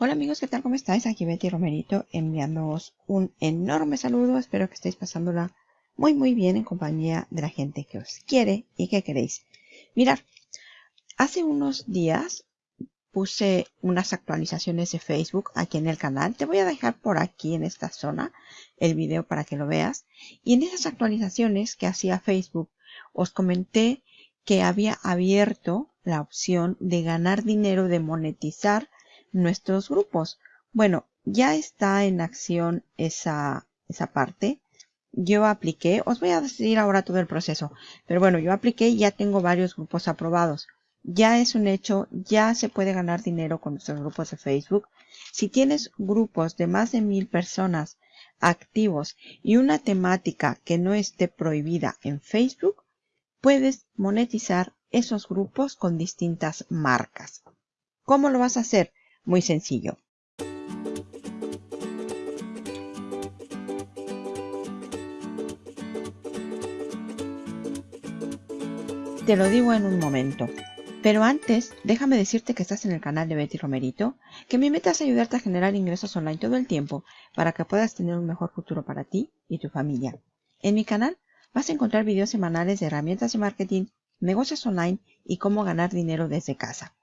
Hola amigos, ¿qué tal? ¿Cómo estáis? Aquí Betty Romerito enviándoos un enorme saludo. Espero que estéis pasándola muy muy bien en compañía de la gente que os quiere y que queréis. Mirad, hace unos días puse unas actualizaciones de Facebook aquí en el canal. Te voy a dejar por aquí en esta zona el video para que lo veas. Y en esas actualizaciones que hacía Facebook os comenté que había abierto la opción de ganar dinero, de monetizar nuestros grupos. Bueno, ya está en acción esa, esa parte. Yo apliqué, os voy a decir ahora todo el proceso, pero bueno, yo apliqué y ya tengo varios grupos aprobados. Ya es un hecho, ya se puede ganar dinero con nuestros grupos de Facebook. Si tienes grupos de más de mil personas activos y una temática que no esté prohibida en Facebook, puedes monetizar esos grupos con distintas marcas. ¿Cómo lo vas a hacer? Muy sencillo. Te lo digo en un momento. Pero antes, déjame decirte que estás en el canal de Betty Romerito, que mi meta es ayudarte a generar ingresos online todo el tiempo para que puedas tener un mejor futuro para ti y tu familia. En mi canal vas a encontrar videos semanales de herramientas de marketing, negocios online y cómo ganar dinero desde casa.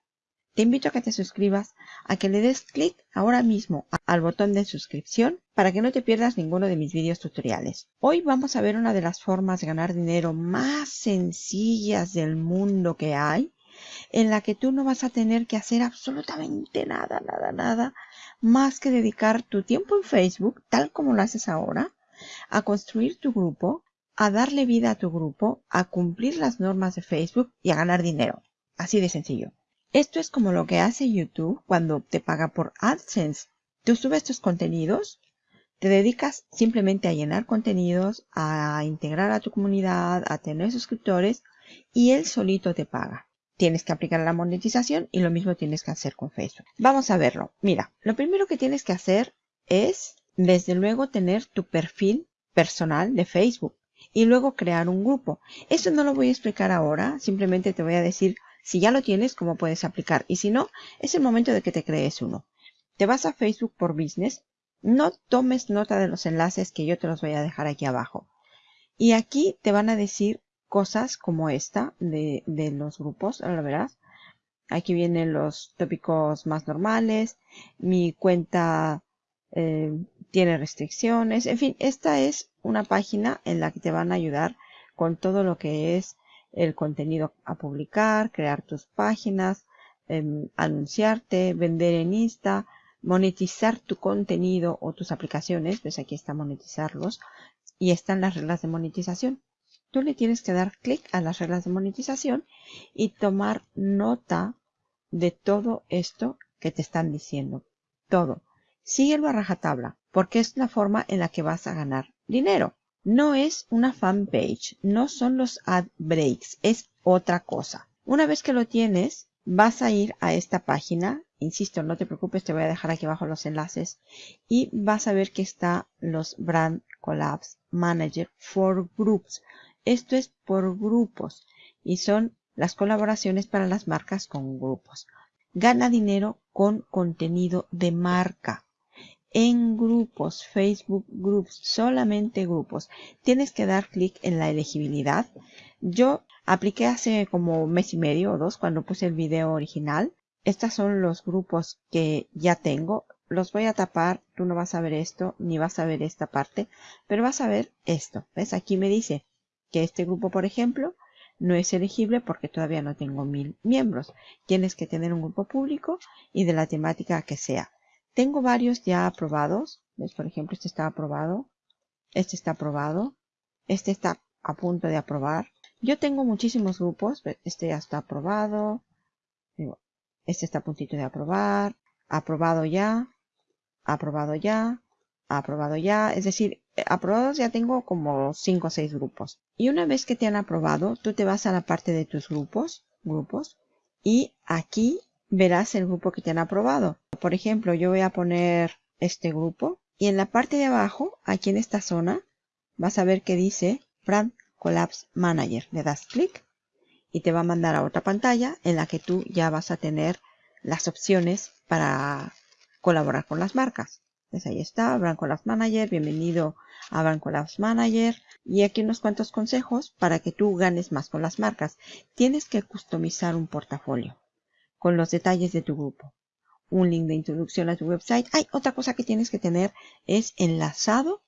Te invito a que te suscribas, a que le des clic ahora mismo al botón de suscripción para que no te pierdas ninguno de mis vídeos tutoriales. Hoy vamos a ver una de las formas de ganar dinero más sencillas del mundo que hay, en la que tú no vas a tener que hacer absolutamente nada, nada, nada, más que dedicar tu tiempo en Facebook, tal como lo haces ahora, a construir tu grupo, a darle vida a tu grupo, a cumplir las normas de Facebook y a ganar dinero. Así de sencillo. Esto es como lo que hace YouTube cuando te paga por AdSense. Tú subes tus contenidos, te dedicas simplemente a llenar contenidos, a integrar a tu comunidad, a tener suscriptores y él solito te paga. Tienes que aplicar la monetización y lo mismo tienes que hacer con Facebook. Vamos a verlo. Mira, lo primero que tienes que hacer es, desde luego, tener tu perfil personal de Facebook y luego crear un grupo. Eso no lo voy a explicar ahora, simplemente te voy a decir si ya lo tienes, cómo puedes aplicar. Y si no, es el momento de que te crees uno. Te vas a Facebook por Business. No tomes nota de los enlaces que yo te los voy a dejar aquí abajo. Y aquí te van a decir cosas como esta de, los grupos, ahora verás. Aquí vienen los tópicos más normales. Mi cuenta eh, tiene restricciones. En fin, esta es una página en la que te van a ayudar con todo lo que es el contenido a publicar, crear tus páginas, em, anunciarte, vender en Insta, monetizar tu contenido o tus aplicaciones. Pues aquí está monetizarlos. Y están las reglas de monetización. Tú le tienes que dar clic a las reglas de monetización y tomar nota de todo esto que te están diciendo. Todo. Síguelo a rajatabla, porque es la forma en la que vas a ganar dinero. No es una fanpage, no son los ad breaks, es otra cosa. Una vez que lo tienes, vas a ir a esta página. Insisto, no te preocupes, te voy a dejar aquí abajo los enlaces. Y vas a ver que está los Brand Collabs Manager for Groups. Esto es por grupos y son las colaboraciones para las marcas con grupos. Gana dinero con contenido de marca en grupos, Facebook Groups, solamente grupos. Tienes que dar clic en la elegibilidad. Yo apliqué hace como mes y medio o dos cuando puse el video original. Estos son los grupos que ya tengo. Los voy a tapar. Tú no vas a ver esto ni vas a ver esta parte, pero vas a ver esto. ¿Ves? Aquí me dice que este grupo, por ejemplo, no es elegible porque todavía no tengo mil miembros. Tienes que tener un grupo público y de la temática que sea. Tengo varios ya aprobados. Por ejemplo, este está aprobado. Este está aprobado. Este está a punto de aprobar. Yo tengo muchísimos grupos. Este ya está aprobado. Este está a puntito de aprobar. Aprobado ya. Aprobado ya. Aprobado ya. Es decir, aprobados ya tengo como 5 o 6 grupos. Y una vez que te han aprobado, tú te vas a la parte de tus grupos. Grupos. Y aquí verás el grupo que te han aprobado. Por ejemplo, yo voy a poner este grupo y en la parte de abajo, aquí en esta zona, vas a ver que dice Brand Collapse Manager. Le das clic y te va a mandar a otra pantalla en la que tú ya vas a tener las opciones para colaborar con las marcas. Pues ahí está, Brand Collabs Manager, bienvenido a Brand Collabs Manager. Y aquí unos cuantos consejos para que tú ganes más con las marcas. Tienes que customizar un portafolio con los detalles de tu grupo. Un link de introducción a tu website. Hay otra cosa que tienes que tener es enlazado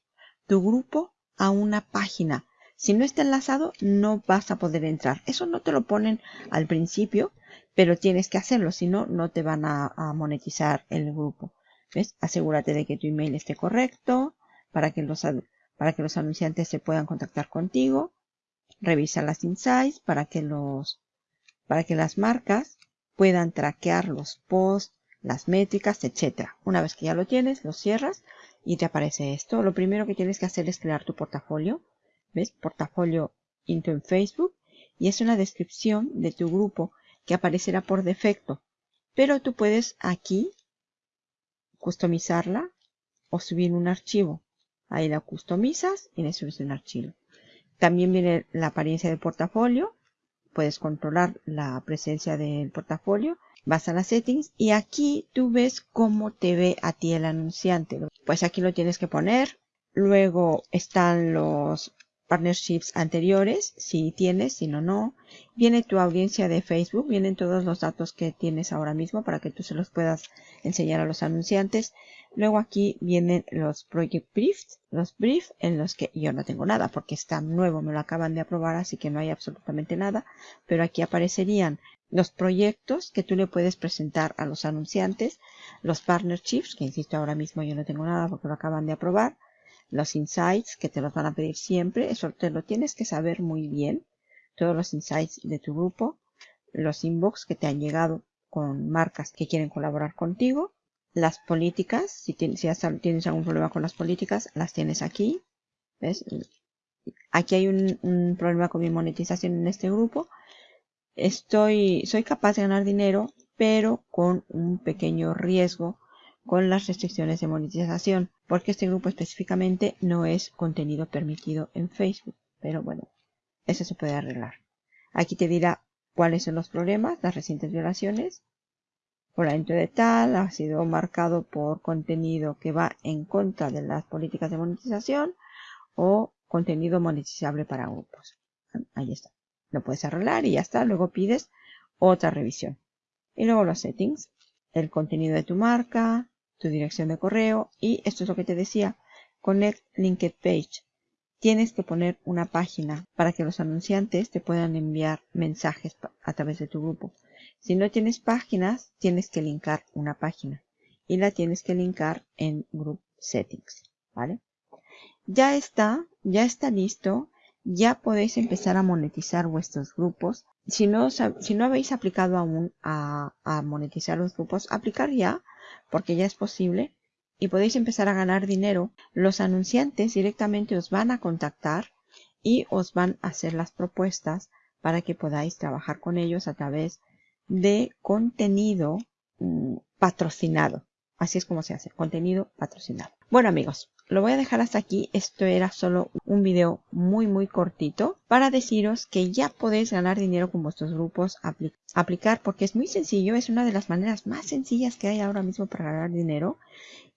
tu grupo a una página. Si no está enlazado, no vas a poder entrar. Eso no te lo ponen al principio, pero tienes que hacerlo, si no, no te van a, monetizar el grupo. ¿Ves? Asegúrate de que tu email esté correcto para que los, para que los anunciantes se puedan contactar contigo. Revisa las insights para que los, para que las marcas puedan traquear los posts, las métricas, etc. Una vez que ya lo tienes, lo cierras y te aparece esto. Lo primero que tienes que hacer es crear tu portafolio. ¿Ves? Portafolio into en Facebook. Y es una descripción de tu grupo que aparecerá por defecto. Pero tú puedes aquí customizarla o subir un archivo. Ahí la customizas y le subes un archivo. También viene la apariencia del portafolio. Puedes controlar la presencia del portafolio. Vas a las settings y aquí tú ves cómo te ve a ti el anunciante. Pues aquí lo tienes que poner. Luego están los partnerships anteriores, si tienes, si no, no. Viene tu audiencia de Facebook, vienen todos los datos que tienes ahora mismo para que tú se los puedas enseñar a los anunciantes. Luego aquí vienen los project briefs, los briefs en los que yo no tengo nada porque está nuevo, me lo acaban de aprobar, así que no hay absolutamente nada. Pero aquí aparecerían los proyectos que tú le puedes presentar a los anunciantes, los partnerships, que insisto ahora mismo yo no tengo nada porque lo acaban de aprobar los insights que te los van a pedir siempre. Eso te lo tienes que saber muy bien. Todos los insights de tu grupo. Los inbox que te han llegado con marcas que quieren colaborar contigo. Las políticas. Si tienes, si tienes algún problema con las políticas, las tienes aquí. ¿Ves? Aquí hay un, un problema con mi monetización en este grupo. Estoy, soy capaz de ganar dinero, pero con un pequeño riesgo con las restricciones de monetización, porque este grupo específicamente no es contenido permitido en Facebook. Pero bueno, eso se puede arreglar. Aquí te dirá cuáles son los problemas, las recientes violaciones. Fulanito de tal ha sido marcado por contenido que va en contra de las políticas de monetización o contenido monetizable para grupos. Ahí está. Lo puedes arreglar y ya está. Luego pides otra revisión. Y luego los settings. El contenido de tu marca, tu dirección de correo y esto es lo que te decía, Connect Linked Page. Tienes que poner una página para que los anunciantes te puedan enviar mensajes a través de tu grupo. Si no tienes páginas, tienes que linkar una página y la tienes que linkar en Group Settings, ¿vale? Ya está, ya está listo, ya podéis empezar a monetizar vuestros grupos. Si no, si no habéis aplicado aún a, a monetizar los grupos, aplicar ya porque ya es posible y podéis empezar a ganar dinero. Los anunciantes directamente os van a contactar y os van a hacer las propuestas para que podáis trabajar con ellos a través de contenido mm, patrocinado. Así es como se hace, contenido patrocinado. Bueno amigos, lo voy a dejar hasta aquí. Esto era solo un video muy muy cortito para deciros que ya podéis ganar dinero con vuestros grupos aplicar porque es muy sencillo. Es una de las maneras más sencillas que hay ahora mismo para ganar dinero.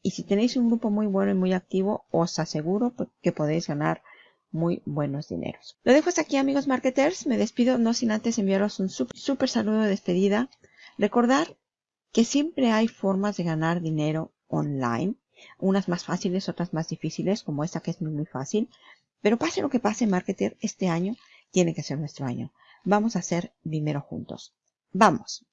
Y si tenéis un grupo muy bueno y muy activo, os aseguro que podéis ganar muy buenos dineros. Lo dejo hasta aquí amigos marketers. Me despido no sin antes enviaros un súper saludo de despedida. Recordar que siempre hay formas de ganar dinero online unas más fáciles, otras más difíciles, como esta que es muy, muy fácil. Pero pase lo que pase, Marketer, este año tiene que ser nuestro año. Vamos a hacer dinero juntos. ¡Vamos!